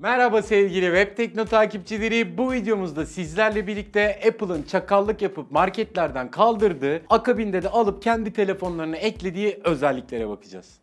Merhaba sevgili Web takipçileri. Bu videomuzda sizlerle birlikte Apple'ın çakallık yapıp marketlerden kaldırdığı, akabinde de alıp kendi telefonlarına eklediği özelliklere bakacağız.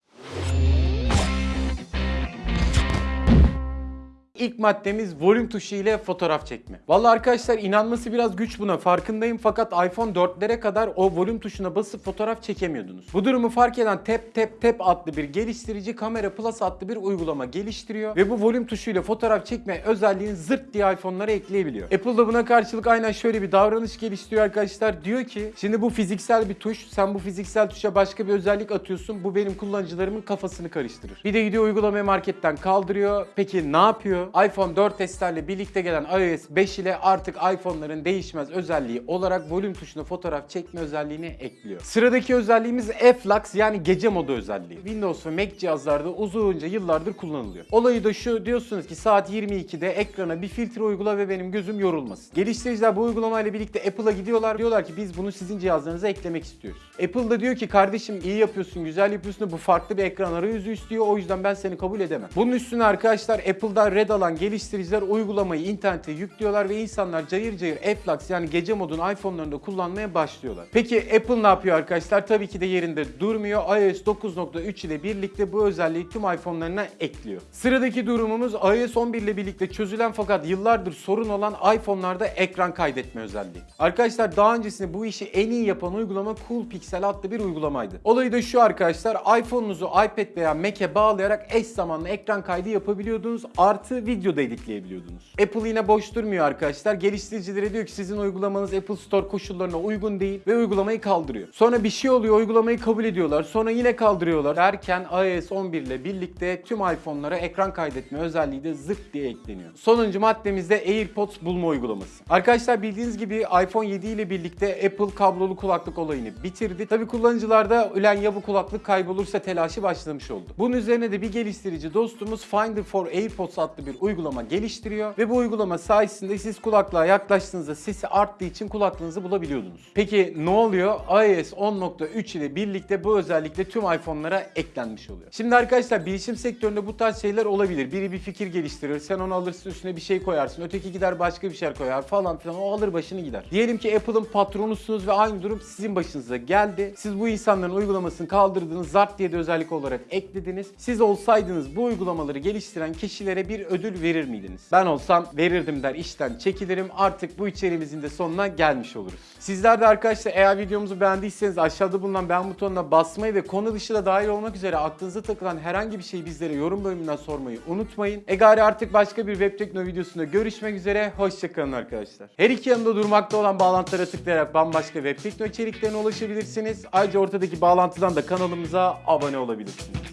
İlk maddemiz volüm tuşu ile fotoğraf çekme. Vallahi arkadaşlar inanması biraz güç buna farkındayım fakat iPhone 4'lere kadar o volüm tuşuna basıp fotoğraf çekemiyordunuz. Bu durumu fark eden Tap Tap Tap adlı bir geliştirici Kamera Plus adlı bir uygulama geliştiriyor ve bu volüm tuşuyla fotoğraf çekme özelliğini zırt diye iPhone'lara ekleyebiliyor. Apple da buna karşılık aynen şöyle bir davranış geliştiriyor arkadaşlar. Diyor ki şimdi bu fiziksel bir tuş. Sen bu fiziksel tuşa başka bir özellik atıyorsun. Bu benim kullanıcılarımın kafasını karıştırır. Bir de gidiyor uygulamayı marketten kaldırıyor. Peki ne yapıyor? iPhone 4S'lerle birlikte gelen iOS 5 ile artık iPhone'ların değişmez özelliği olarak volüm tuşuna fotoğraf çekme özelliğini ekliyor. Sıradaki özelliğimiz F-Lux yani gece modu özelliği. Windows ve Mac cihazlarda uzunca yıllardır kullanılıyor. Olayı da şu diyorsunuz ki saat 22'de ekrana bir filtre uygula ve benim gözüm yorulmasın. Geliştiriciler bu uygulamayla birlikte Apple'a gidiyorlar. Diyorlar ki biz bunu sizin cihazlarınıza eklemek istiyoruz. Apple da diyor ki kardeşim iyi yapıyorsun, güzel yapıyorsun bu farklı bir ekran arayüzü istiyor. O yüzden ben seni kabul edemem. Bunun üstüne arkadaşlar Apple'da red alan geliştiriciler uygulamayı internete yüklüyorlar ve insanlar cayır cayır F-Lux yani gece modunu iPhone'larında kullanmaya başlıyorlar. Peki Apple ne yapıyor arkadaşlar? Tabii ki de yerinde durmuyor. iOS 9.3 ile birlikte bu özelliği tüm iPhone'larına ekliyor. Sıradaki durumumuz iOS 11 ile birlikte çözülen fakat yıllardır sorun olan iPhone'larda ekran kaydetme özelliği. Arkadaşlar daha öncesinde bu işi en iyi yapan uygulama Cool Pixel adlı bir uygulamaydı. Olayı da şu arkadaşlar iPhone'unuzu iPad veya Mac'e bağlayarak eş zamanlı ekran kaydı yapabiliyordunuz. Artı video da editleyebiliyordunuz. Apple yine boş durmuyor arkadaşlar. Geliştiricilere diyor ki sizin uygulamanız Apple Store koşullarına uygun değil ve uygulamayı kaldırıyor. Sonra bir şey oluyor uygulamayı kabul ediyorlar. Sonra yine kaldırıyorlar. Derken iOS 11 ile birlikte tüm iPhone'lara ekran kaydetme özelliği de zırt diye ekleniyor. Sonuncu maddemiz de AirPods bulma uygulaması. Arkadaşlar bildiğiniz gibi iPhone 7 ile birlikte Apple kablolu kulaklık olayını bitirdi. Tabi kullanıcılarda ölen ya bu kulaklık kaybolursa telaşı başlamış oldu. Bunun üzerine de bir geliştirici dostumuz Finder for AirPods adlı bir uygulama geliştiriyor ve bu uygulama sayesinde siz kulaklığa yaklaştığınızda sesi arttığı için kulaklığınızı bulabiliyordunuz. Peki ne oluyor? iOS 10.3 ile birlikte bu özellikle tüm iPhone'lara eklenmiş oluyor. Şimdi arkadaşlar bilişim sektöründe bu tarz şeyler olabilir. Biri bir fikir geliştirir, sen onu alırsın üstüne bir şey koyarsın, öteki gider başka bir şey koyar falan filan o alır başını gider. Diyelim ki Apple'ın patronusunuz ve aynı durum sizin başınıza geldi. Siz bu insanların uygulamasını kaldırdınız, zart diye de özellik olarak eklediniz. Siz olsaydınız bu uygulamaları geliştiren kişilere bir ödül verir miydiniz? Ben olsam verirdim der işten çekilirim. Artık bu içeriğimizin de sonuna gelmiş oluruz. Sizler de arkadaşlar eğer videomuzu beğendiyseniz aşağıda bulunan beğen butonuna basmayı ve konu dışı da dahil olmak üzere aklınıza takılan herhangi bir şeyi bizlere yorum bölümünden sormayı unutmayın. Egari artık başka bir web tekno videosunda görüşmek üzere. Hoşçakalın arkadaşlar. Her iki yanında durmakta olan bağlantılara tıklayarak bambaşka web tekno içeriklerine ulaşabilirsiniz. Ayrıca ortadaki bağlantıdan da kanalımıza abone olabilirsiniz.